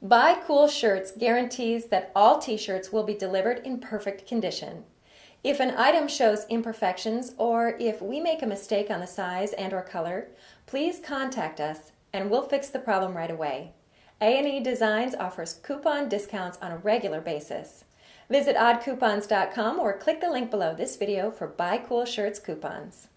Buy Cool Shirts guarantees that all t-shirts will be delivered in perfect condition. If an item shows imperfections or if we make a mistake on the size and or color, please contact us and we'll fix the problem right away. A&E Designs offers coupon discounts on a regular basis. Visit oddcoupons.com or click the link below this video for Buy Cool Shirts coupons.